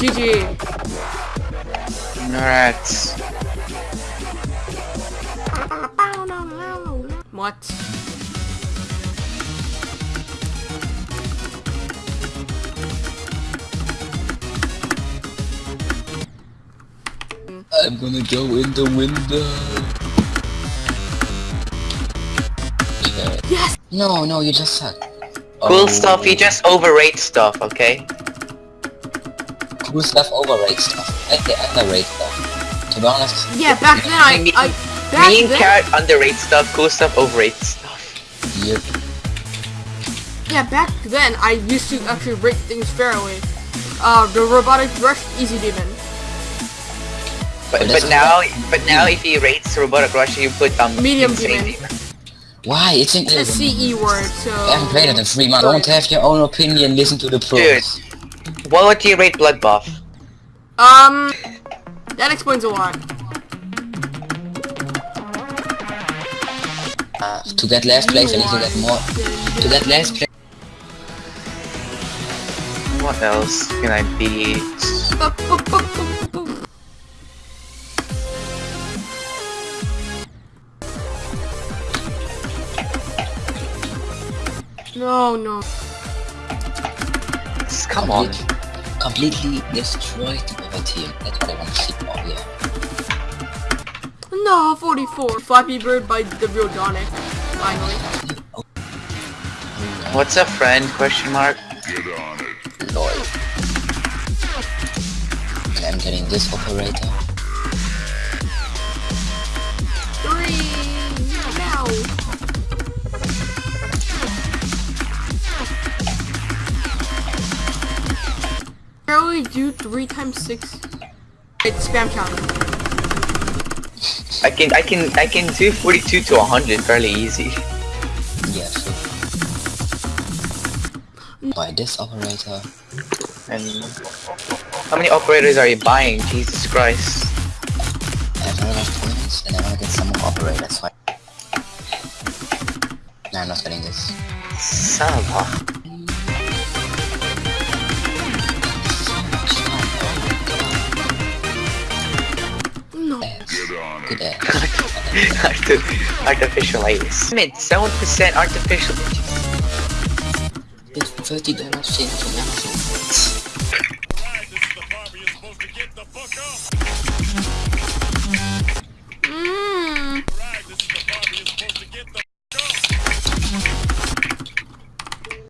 GG. Rats. What? I'm gonna go in the window. Okay. Yes! No, no, you just suck. Cool Oh, stuff, you just overrate stuff, okay? Cool stuff overrate stuff. I they underrate stuff. To be honest. Yeah, back then I, Me- I back Me and then, Carrot underrate stuff, cool stuff overrate stuff. Yep. yeah, back then I used to actually rate things fairly. Uh, the robotic rush, easy demon. But, But but this is now, but now if he rates the Robotic Rush, you put um Medium insane demon. demon. Why? It's in It's a CE word, so. I haven't played it in three months. Don't have your own opinion. Listen to the pros. What would you rate Bloodbath? Um, that explains a lot. Uh, to that last place, I need to get more. To that last place. What else can I beat? No, no. Come on. Completely destroyed the other team. That's what I want to see. Oh yeah. No, 44. Flappy Bird by the real Donic. Finally. What's a friend? Question mark. Lol. And I'm getting this operator. Three. Barely do three times six. It's spam counter. I can I can I can do 42 to 100 fairly easy. Yeah, so. By this operator. And how many operators are you buying? Jesus Christ. I have a lot of points and I want to get some more operators. So I... No, I'm not getting this. Son Arti- artificial ice. Mid 7% artificial It's thirty dollars